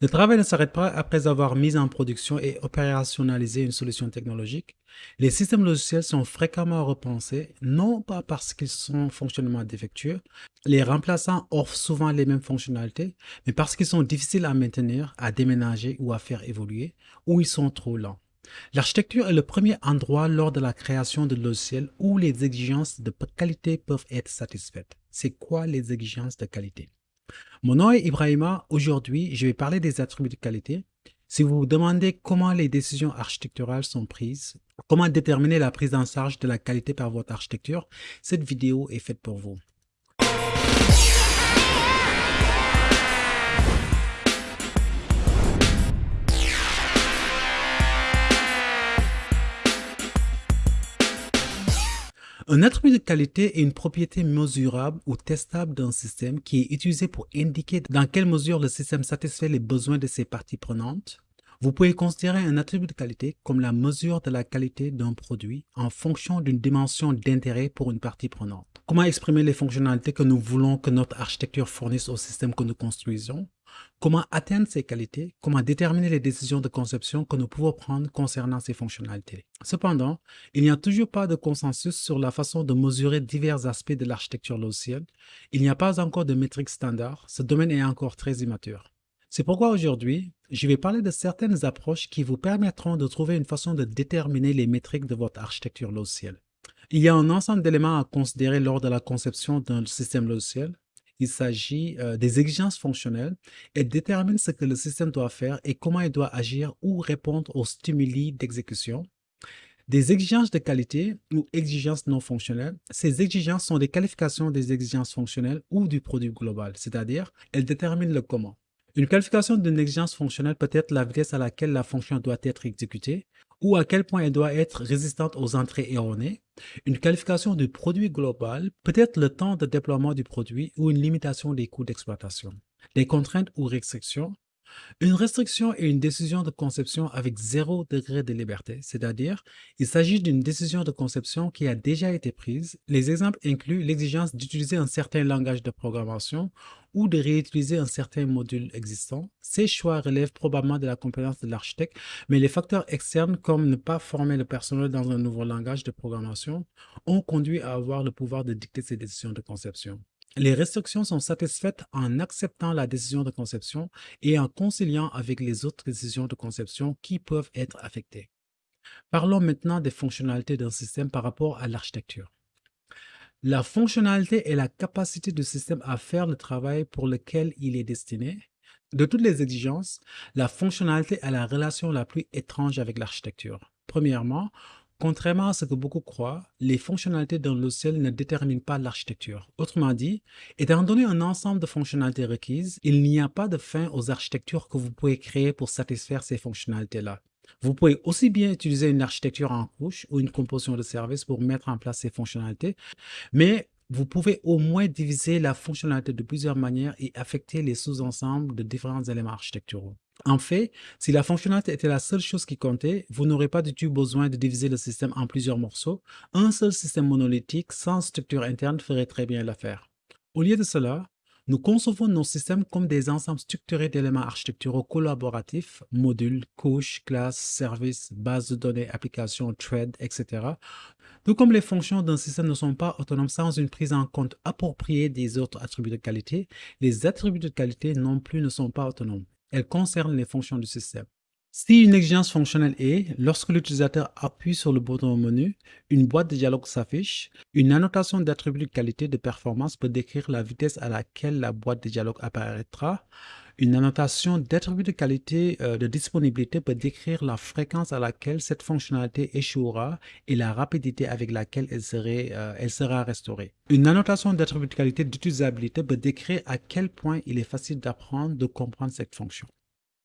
Le travail ne s'arrête pas après avoir mis en production et opérationnalisé une solution technologique. Les systèmes logiciels sont fréquemment repensés, non pas parce qu'ils sont fonctionnellement défectueux, les remplaçants offrent souvent les mêmes fonctionnalités, mais parce qu'ils sont difficiles à maintenir, à déménager ou à faire évoluer, ou ils sont trop lents. L'architecture est le premier endroit lors de la création de logiciels où les exigences de qualité peuvent être satisfaites. C'est quoi les exigences de qualité? Mon nom est Ibrahima. Aujourd'hui, je vais parler des attributs de qualité. Si vous vous demandez comment les décisions architecturales sont prises, comment déterminer la prise en charge de la qualité par votre architecture, cette vidéo est faite pour vous. Un attribut de qualité est une propriété mesurable ou testable d'un système qui est utilisé pour indiquer dans quelle mesure le système satisfait les besoins de ses parties prenantes. Vous pouvez considérer un attribut de qualité comme la mesure de la qualité d'un produit en fonction d'une dimension d'intérêt pour une partie prenante. Comment exprimer les fonctionnalités que nous voulons que notre architecture fournisse au système que nous construisons? Comment atteindre ces qualités? Comment déterminer les décisions de conception que nous pouvons prendre concernant ces fonctionnalités? Cependant, il n'y a toujours pas de consensus sur la façon de mesurer divers aspects de l'architecture logicielle. Il n'y a pas encore de métriques standards. Ce domaine est encore très immature. C'est pourquoi aujourd'hui, je vais parler de certaines approches qui vous permettront de trouver une façon de déterminer les métriques de votre architecture logicielle. Il y a un ensemble d'éléments à considérer lors de la conception d'un système logiciel il s'agit euh, des exigences fonctionnelles. Elles déterminent ce que le système doit faire et comment il doit agir ou répondre aux stimuli d'exécution. Des exigences de qualité ou exigences non fonctionnelles. Ces exigences sont des qualifications des exigences fonctionnelles ou du produit global, c'est-à-dire elles déterminent le comment. Une qualification d'une exigence fonctionnelle peut être la vitesse à laquelle la fonction doit être exécutée ou à quel point elle doit être résistante aux entrées erronées. Une qualification du produit global peut être le temps de déploiement du produit ou une limitation des coûts d'exploitation. Les contraintes ou restrictions une restriction est une décision de conception avec zéro degré de liberté, c'est-à-dire il s'agit d'une décision de conception qui a déjà été prise. Les exemples incluent l'exigence d'utiliser un certain langage de programmation ou de réutiliser un certain module existant. Ces choix relèvent probablement de la compétence de l'architecte, mais les facteurs externes comme ne pas former le personnel dans un nouveau langage de programmation ont conduit à avoir le pouvoir de dicter ces décisions de conception. Les restrictions sont satisfaites en acceptant la décision de conception et en conciliant avec les autres décisions de conception qui peuvent être affectées. Parlons maintenant des fonctionnalités d'un système par rapport à l'architecture. La fonctionnalité est la capacité du système à faire le travail pour lequel il est destiné. De toutes les exigences, la fonctionnalité est la relation la plus étrange avec l'architecture. Premièrement, Contrairement à ce que beaucoup croient, les fonctionnalités d'un logiciel ne déterminent pas l'architecture. Autrement dit, étant donné un ensemble de fonctionnalités requises, il n'y a pas de fin aux architectures que vous pouvez créer pour satisfaire ces fonctionnalités-là. Vous pouvez aussi bien utiliser une architecture en couche ou une composition de services pour mettre en place ces fonctionnalités, mais vous pouvez au moins diviser la fonctionnalité de plusieurs manières et affecter les sous-ensembles de différents éléments architecturaux. En fait, si la fonctionnalité était la seule chose qui comptait, vous n'aurez pas du tout besoin de diviser le système en plusieurs morceaux. Un seul système monolithique sans structure interne ferait très bien l'affaire. Au lieu de cela, nous concevons nos systèmes comme des ensembles structurés d'éléments architecturaux collaboratifs, modules, couches, classes, services, bases de données, applications, threads, etc. Tout comme les fonctions d'un système ne sont pas autonomes sans une prise en compte appropriée des autres attributs de qualité, les attributs de qualité non plus ne sont pas autonomes. Elles concernent les fonctions du système. Si une exigence fonctionnelle est, lorsque l'utilisateur appuie sur le bouton menu, une boîte de dialogue s'affiche. Une annotation d'attribut de qualité de performance peut décrire la vitesse à laquelle la boîte de dialogue apparaîtra. Une annotation d'attribut de qualité euh, de disponibilité peut décrire la fréquence à laquelle cette fonctionnalité échouera et la rapidité avec laquelle elle, euh, elle sera restaurée. Une annotation d'attribut de qualité d'utilisabilité peut décrire à quel point il est facile d'apprendre, de comprendre cette fonction.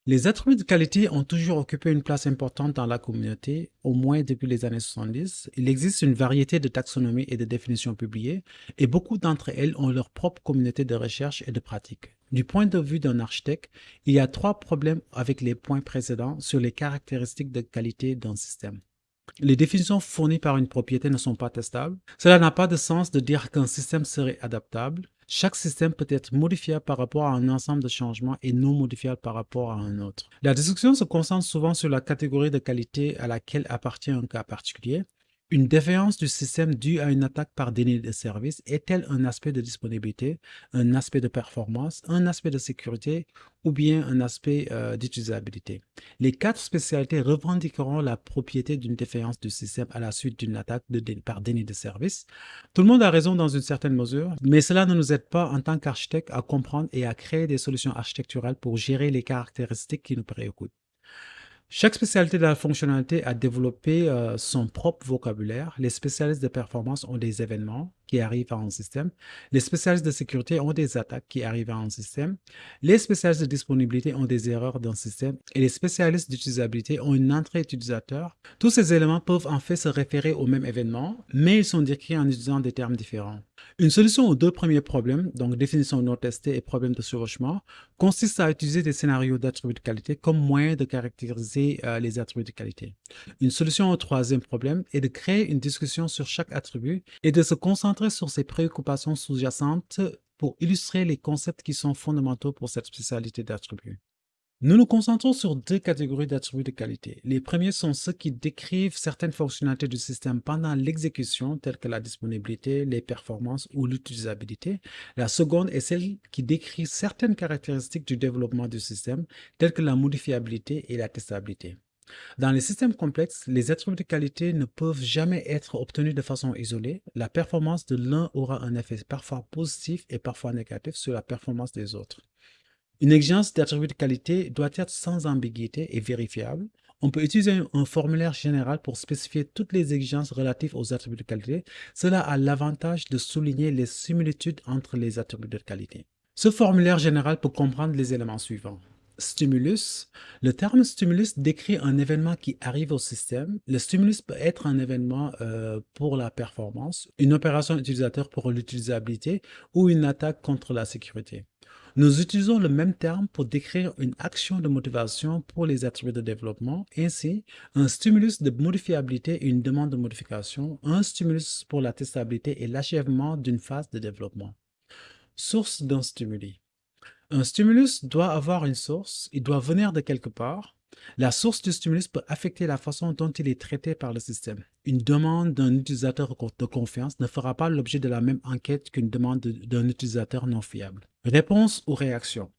Les attributs de qualité ont toujours occupé une place importante dans la communauté, au moins depuis les années 70. Il existe une variété de taxonomies et de définitions publiées, et beaucoup d'entre elles ont leur propre communauté de recherche et de pratique. Du point de vue d'un architecte, il y a trois problèmes avec les points précédents sur les caractéristiques de qualité d'un système. Les définitions fournies par une propriété ne sont pas testables. Cela n'a pas de sens de dire qu'un système serait adaptable. Chaque système peut être modifiable par rapport à un ensemble de changements et non modifiable par rapport à un autre. La discussion se concentre souvent sur la catégorie de qualité à laquelle appartient un cas particulier, une défaillance du système due à une attaque par déni de service est-elle un aspect de disponibilité, un aspect de performance, un aspect de sécurité ou bien un aspect euh, d'utilisabilité? Les quatre spécialités revendiqueront la propriété d'une défaillance du système à la suite d'une attaque de par déni de service. Tout le monde a raison dans une certaine mesure, mais cela ne nous aide pas en tant qu'architecte à comprendre et à créer des solutions architecturales pour gérer les caractéristiques qui nous préoccupent. Chaque spécialité de la fonctionnalité a développé euh, son propre vocabulaire. Les spécialistes de performance ont des événements qui arrivent à un système. Les spécialistes de sécurité ont des attaques qui arrivent à un système. Les spécialistes de disponibilité ont des erreurs dans le système. Et les spécialistes d'utilisabilité ont une entrée utilisateur. Tous ces éléments peuvent en fait se référer au même événement, mais ils sont décrits en utilisant des termes différents. Une solution aux deux premiers problèmes, donc définition non testée et problème de chevauchement, consiste à utiliser des scénarios d'attributs de qualité comme moyen de caractériser euh, les attributs de qualité. Une solution au troisième problème est de créer une discussion sur chaque attribut et de se concentrer sur ses préoccupations sous-jacentes pour illustrer les concepts qui sont fondamentaux pour cette spécialité d'attributs. Nous nous concentrons sur deux catégories d'attributs de qualité. Les premiers sont ceux qui décrivent certaines fonctionnalités du système pendant l'exécution, telles que la disponibilité, les performances ou l'utilisabilité. La seconde est celle qui décrit certaines caractéristiques du développement du système, telles que la modifiabilité et la testabilité. Dans les systèmes complexes, les attributs de qualité ne peuvent jamais être obtenus de façon isolée. La performance de l'un aura un effet parfois positif et parfois négatif sur la performance des autres. Une exigence d'attribut de qualité doit être sans ambiguïté et vérifiable. On peut utiliser un formulaire général pour spécifier toutes les exigences relatives aux attributs de qualité. Cela a l'avantage de souligner les similitudes entre les attributs de qualité. Ce formulaire général peut comprendre les éléments suivants. Stimulus. Le terme stimulus décrit un événement qui arrive au système. Le stimulus peut être un événement euh, pour la performance, une opération utilisateur pour l'utilisabilité ou une attaque contre la sécurité. Nous utilisons le même terme pour décrire une action de motivation pour les attributs de développement. Ainsi, un stimulus de modifiabilité et une demande de modification, un stimulus pour la testabilité et l'achèvement d'une phase de développement. Source d'un stimuli. Un stimulus doit avoir une source, il doit venir de quelque part, la source du stimulus peut affecter la façon dont il est traité par le système. Une demande d'un utilisateur de confiance ne fera pas l'objet de la même enquête qu'une demande d'un utilisateur non fiable. Réponse ou réaction.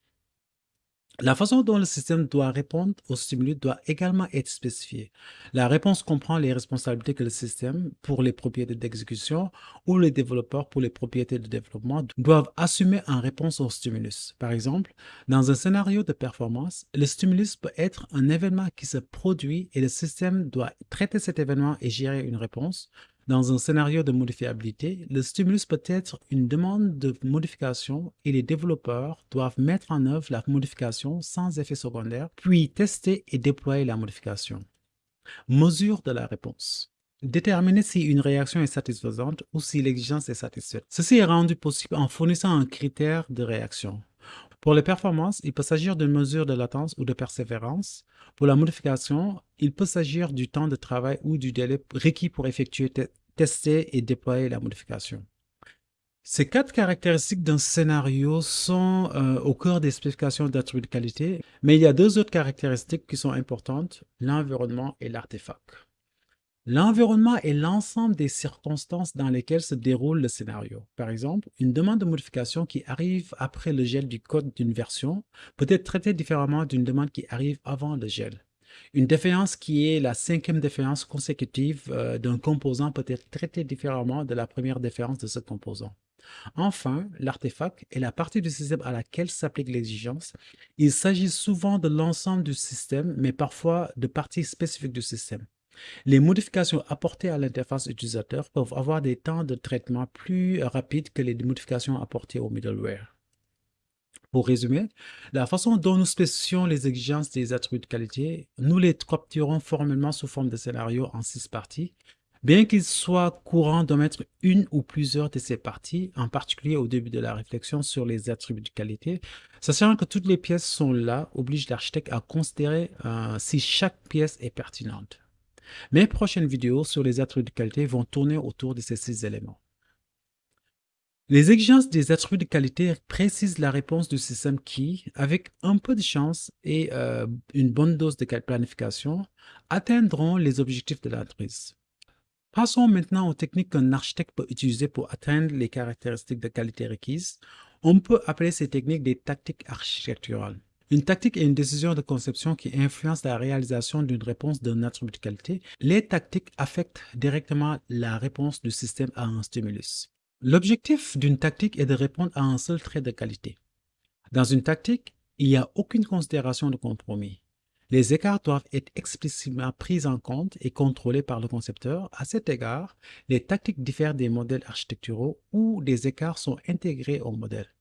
La façon dont le système doit répondre au stimulus doit également être spécifiée. La réponse comprend les responsabilités que le système, pour les propriétés d'exécution, ou les développeurs pour les propriétés de développement, doivent assumer en réponse au stimulus. Par exemple, dans un scénario de performance, le stimulus peut être un événement qui se produit et le système doit traiter cet événement et gérer une réponse, dans un scénario de modifiabilité, le stimulus peut être une demande de modification et les développeurs doivent mettre en œuvre la modification sans effet secondaire, puis tester et déployer la modification. Mesure de la réponse. Déterminer si une réaction est satisfaisante ou si l'exigence est satisfaite. Ceci est rendu possible en fournissant un critère de réaction. Pour les performances, il peut s'agir d'une mesure de latence ou de persévérance. Pour la modification, il peut s'agir du temps de travail ou du délai requis pour effectuer, tester et déployer la modification. Ces quatre caractéristiques d'un scénario sont euh, au cœur des spécifications d'attributs de qualité, mais il y a deux autres caractéristiques qui sont importantes, l'environnement et l'artefact. L'environnement est l'ensemble des circonstances dans lesquelles se déroule le scénario. Par exemple, une demande de modification qui arrive après le gel du code d'une version peut être traitée différemment d'une demande qui arrive avant le gel. Une défaillance qui est la cinquième défaillance consécutive euh, d'un composant peut être traitée différemment de la première défaillance de ce composant. Enfin, l'artefact est la partie du système à laquelle s'applique l'exigence. Il s'agit souvent de l'ensemble du système, mais parfois de parties spécifiques du système. Les modifications apportées à l'interface utilisateur peuvent avoir des temps de traitement plus rapides que les modifications apportées au middleware. Pour résumer, la façon dont nous spécifions les exigences des attributs de qualité, nous les capturons formellement sous forme de scénario en six parties, bien qu'il soit courant de mettre une ou plusieurs de ces parties, en particulier au début de la réflexion sur les attributs de qualité, sachant que toutes les pièces sont là, oblige l'architecte à considérer euh, si chaque pièce est pertinente. Mes prochaines vidéos sur les attributs de qualité vont tourner autour de ces six éléments. Les exigences des attributs de qualité précisent la réponse du système qui, avec un peu de chance et euh, une bonne dose de planification, atteindront les objectifs de l'entreprise. Passons maintenant aux techniques qu'un architecte peut utiliser pour atteindre les caractéristiques de qualité requises. On peut appeler ces techniques des tactiques architecturales. Une tactique est une décision de conception qui influence la réalisation d'une réponse d'un attribut de qualité. Les tactiques affectent directement la réponse du système à un stimulus. L'objectif d'une tactique est de répondre à un seul trait de qualité. Dans une tactique, il n'y a aucune considération de compromis. Les écarts doivent être explicitement pris en compte et contrôlés par le concepteur. À cet égard, les tactiques diffèrent des modèles architecturaux où des écarts sont intégrés au modèle.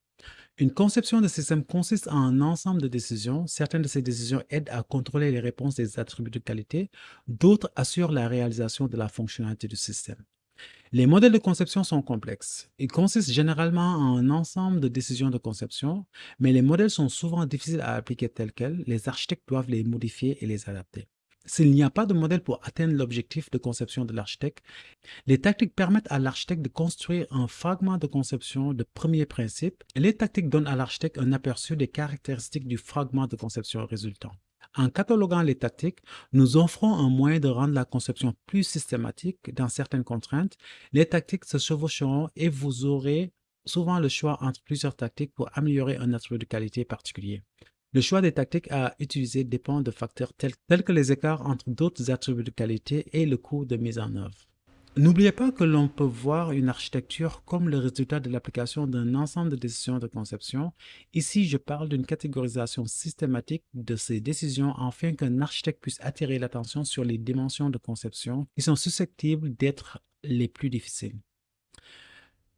Une conception de système consiste en un ensemble de décisions. Certaines de ces décisions aident à contrôler les réponses des attributs de qualité, d'autres assurent la réalisation de la fonctionnalité du système. Les modèles de conception sont complexes. Ils consistent généralement en un ensemble de décisions de conception, mais les modèles sont souvent difficiles à appliquer tels quels. Les architectes doivent les modifier et les adapter. S'il n'y a pas de modèle pour atteindre l'objectif de conception de l'architecte, les tactiques permettent à l'architecte de construire un fragment de conception de premier principe. Les tactiques donnent à l'architecte un aperçu des caractéristiques du fragment de conception résultant. En cataloguant les tactiques, nous offrons un moyen de rendre la conception plus systématique dans certaines contraintes. Les tactiques se chevaucheront et vous aurez souvent le choix entre plusieurs tactiques pour améliorer un attribut de qualité particulier. Le choix des tactiques à utiliser dépend de facteurs tels, que les écarts entre d'autres attributs de qualité et le coût de mise en œuvre. N'oubliez pas que l'on peut voir une architecture comme le résultat de l'application d'un ensemble de décisions de conception. Ici, je parle d'une catégorisation systématique de ces décisions afin qu'un architecte puisse attirer l'attention sur les dimensions de conception qui sont susceptibles d'être les plus difficiles.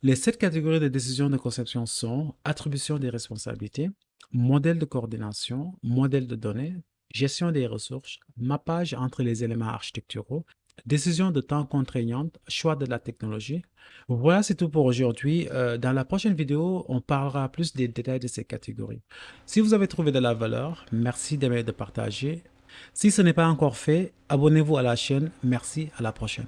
Les sept catégories de décisions de conception sont attribution des responsabilités, modèle de coordination, modèle de données, gestion des ressources, mappage entre les éléments architecturaux, Décision de temps contraignante, choix de la technologie. Voilà, c'est tout pour aujourd'hui. Euh, dans la prochaine vidéo, on parlera plus des détails de ces catégories. Si vous avez trouvé de la valeur, merci d'aimer et de partager. Si ce n'est pas encore fait, abonnez-vous à la chaîne. Merci, à la prochaine.